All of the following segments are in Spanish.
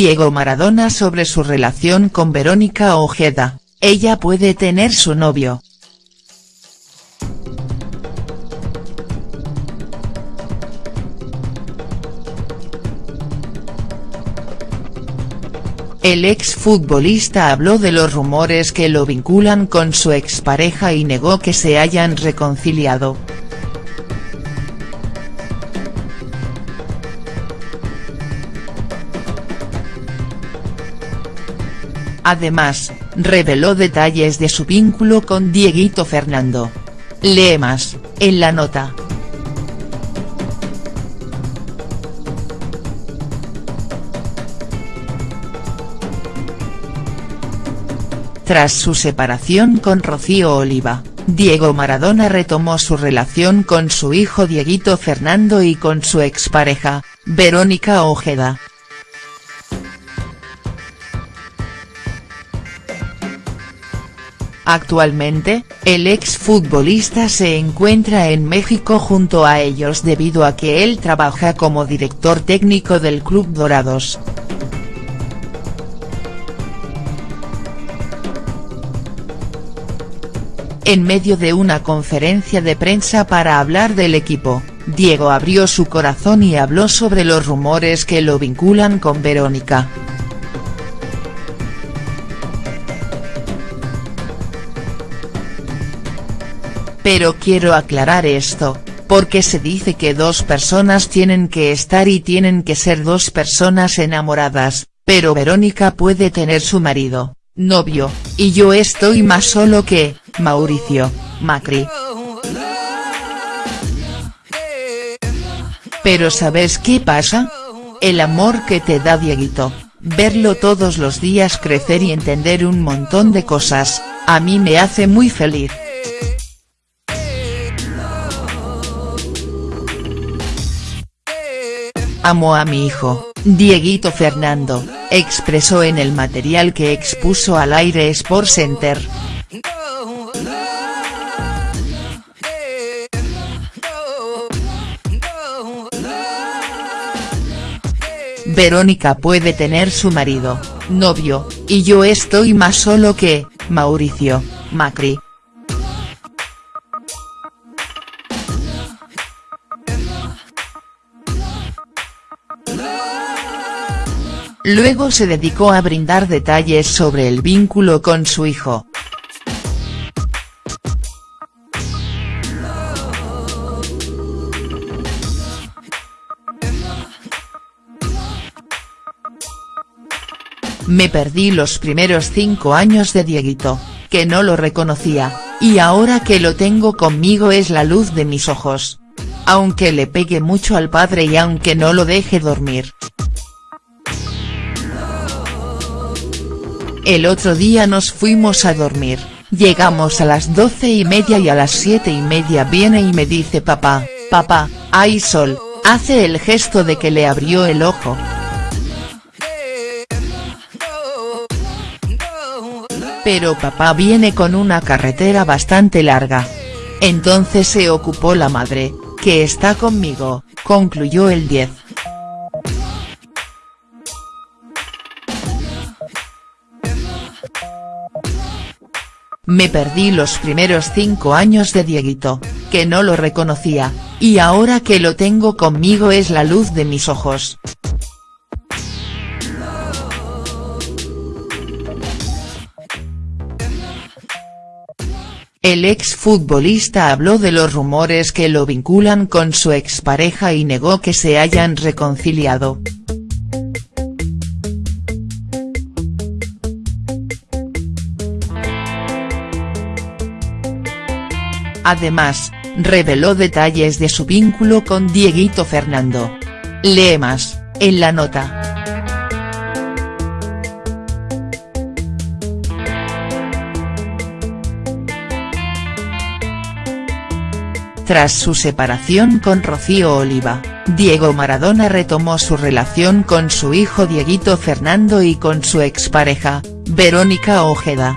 Diego Maradona sobre su relación con Verónica Ojeda, ella puede tener su novio. El exfutbolista habló de los rumores que lo vinculan con su expareja y negó que se hayan reconciliado. Además, reveló detalles de su vínculo con Dieguito Fernando. Lee más, en la nota. Tras su separación con Rocío Oliva, Diego Maradona retomó su relación con su hijo Dieguito Fernando y con su expareja, Verónica Ojeda. Actualmente, el exfutbolista se encuentra en México junto a ellos debido a que él trabaja como director técnico del Club Dorados. En medio de una conferencia de prensa para hablar del equipo, Diego abrió su corazón y habló sobre los rumores que lo vinculan con Verónica. Pero quiero aclarar esto, porque se dice que dos personas tienen que estar y tienen que ser dos personas enamoradas, pero Verónica puede tener su marido, novio, y yo estoy más solo que, Mauricio, Macri. Pero ¿sabes qué pasa? El amor que te da Dieguito, verlo todos los días crecer y entender un montón de cosas, a mí me hace muy feliz. Amo a mi hijo, Dieguito Fernando, expresó en el material que expuso al aire Sport Center. Verónica puede tener su marido, novio, y yo estoy más solo que, Mauricio, Macri. Luego se dedicó a brindar detalles sobre el vínculo con su hijo. Me perdí los primeros cinco años de Dieguito, que no lo reconocía, y ahora que lo tengo conmigo es la luz de mis ojos. Aunque le pegue mucho al padre y aunque no lo deje dormir. El otro día nos fuimos a dormir, llegamos a las doce y media y a las siete y media viene y me dice papá, papá, hay sol, hace el gesto de que le abrió el ojo. Pero papá viene con una carretera bastante larga. Entonces se ocupó la madre, que está conmigo, concluyó el 10. Me perdí los primeros cinco años de Dieguito, que no lo reconocía, y ahora que lo tengo conmigo es la luz de mis ojos. El exfutbolista habló de los rumores que lo vinculan con su expareja y negó que se hayan reconciliado. Además, reveló detalles de su vínculo con Dieguito Fernando. Lee más, en la nota. Tras su separación con Rocío Oliva, Diego Maradona retomó su relación con su hijo Dieguito Fernando y con su expareja, Verónica Ojeda.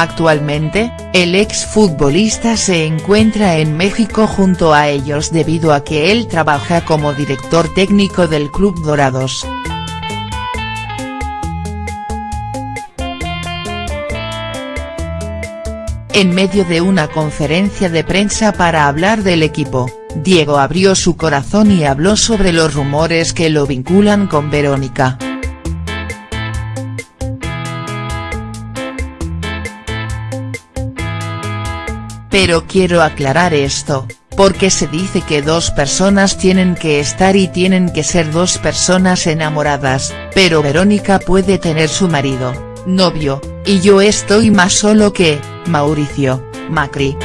Actualmente, El exfutbolista se encuentra en México junto a ellos debido a que él trabaja como director técnico del Club Dorados. En medio de una conferencia de prensa para hablar del equipo, Diego abrió su corazón y habló sobre los rumores que lo vinculan con Verónica. Pero quiero aclarar esto, porque se dice que dos personas tienen que estar y tienen que ser dos personas enamoradas, pero Verónica puede tener su marido, novio, y yo estoy más solo que, Mauricio, Macri.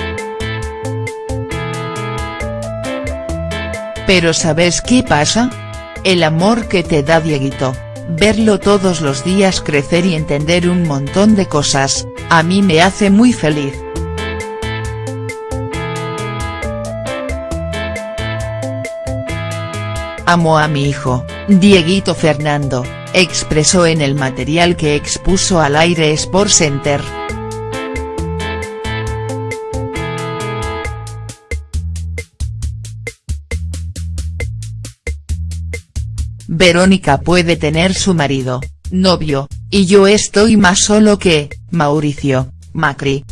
Pero ¿sabes qué pasa? El amor que te da Dieguito, verlo todos los días crecer y entender un montón de cosas, a mí me hace muy feliz. Amo a mi hijo, Dieguito Fernando, expresó en el material que expuso al aire Sport Center. Verónica puede tener su marido, novio, y yo estoy más solo que, Mauricio, Macri.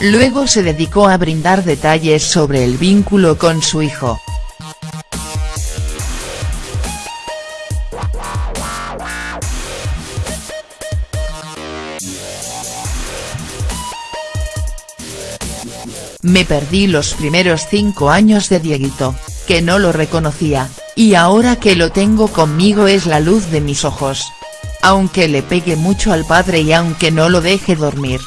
Luego se dedicó a brindar detalles sobre el vínculo con su hijo. Me perdí los primeros cinco años de Dieguito, que no lo reconocía, y ahora que lo tengo conmigo es la luz de mis ojos. Aunque le pegue mucho al padre y aunque no lo deje dormir.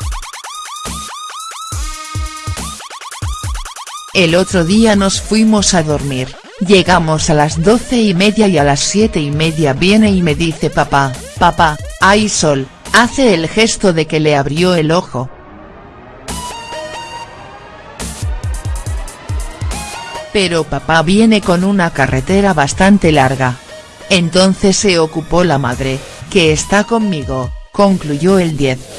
El otro día nos fuimos a dormir, llegamos a las doce y media y a las siete y media viene y me dice papá, papá, hay sol, hace el gesto de que le abrió el ojo, pero papá viene con una carretera bastante larga. Entonces se ocupó la madre, que está conmigo, concluyó el 10.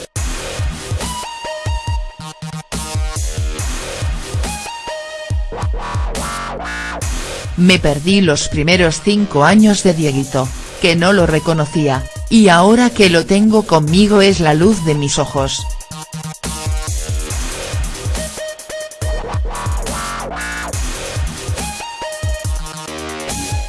Me perdí los primeros cinco años de Dieguito, que no lo reconocía, y ahora que lo tengo conmigo es la luz de mis ojos.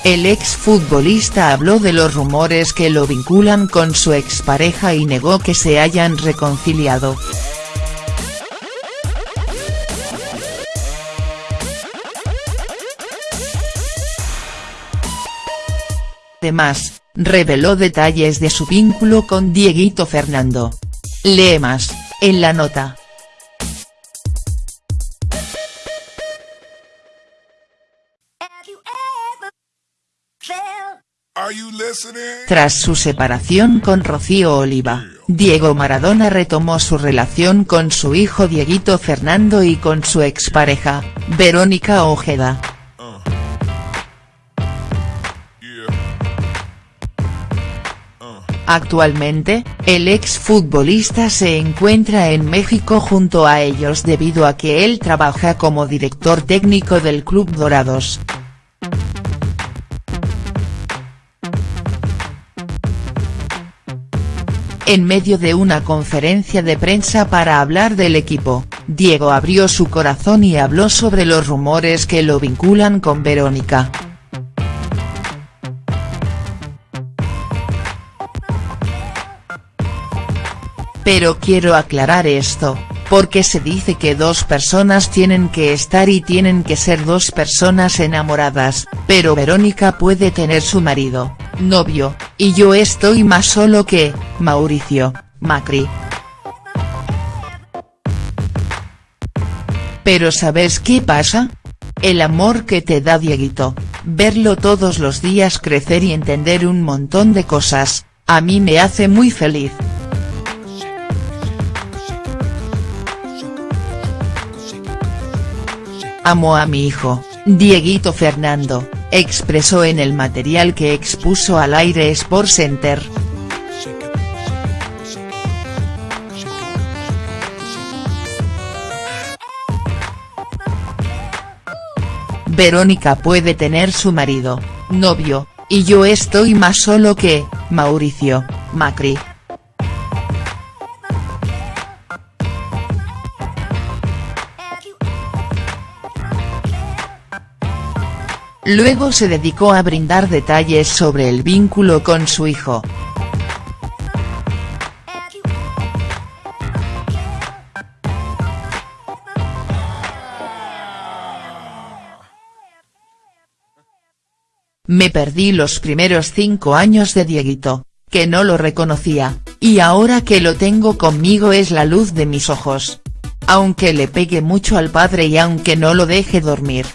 El exfutbolista habló de los rumores que lo vinculan con su expareja y negó que se hayan reconciliado. Además, reveló detalles de su vínculo con Dieguito Fernando. Lee más, en la nota. Tras su separación con Rocío Oliva, Diego Maradona retomó su relación con su hijo Dieguito Fernando y con su expareja, Verónica Ojeda. Actualmente, el exfutbolista se encuentra en México junto a ellos debido a que él trabaja como director técnico del Club Dorados. En medio de una conferencia de prensa para hablar del equipo, Diego abrió su corazón y habló sobre los rumores que lo vinculan con Verónica. Pero quiero aclarar esto, porque se dice que dos personas tienen que estar y tienen que ser dos personas enamoradas, pero Verónica puede tener su marido, novio, y yo estoy más solo que, Mauricio, Macri. Pero ¿sabes qué pasa? El amor que te da Dieguito, verlo todos los días crecer y entender un montón de cosas, a mí me hace muy feliz. Amo a mi hijo, Dieguito Fernando, expresó en el material que expuso al aire Sport Center. Verónica puede tener su marido, novio, y yo estoy más solo que, Mauricio, Macri. Luego se dedicó a brindar detalles sobre el vínculo con su hijo. Me perdí los primeros cinco años de Dieguito, que no lo reconocía, y ahora que lo tengo conmigo es la luz de mis ojos. Aunque le pegue mucho al padre y aunque no lo deje dormir.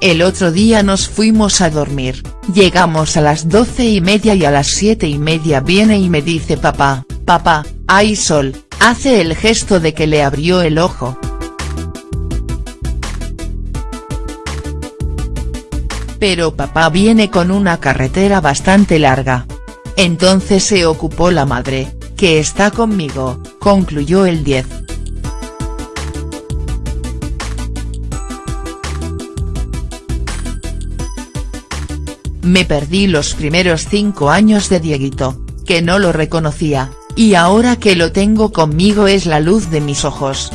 El otro día nos fuimos a dormir, llegamos a las doce y media y a las siete y media viene y me dice papá, papá, hay sol, hace el gesto de que le abrió el ojo. Pero papá viene con una carretera bastante larga. Entonces se ocupó la madre, que está conmigo, concluyó el 10. Me perdí los primeros cinco años de Dieguito, que no lo reconocía, y ahora que lo tengo conmigo es la luz de mis ojos.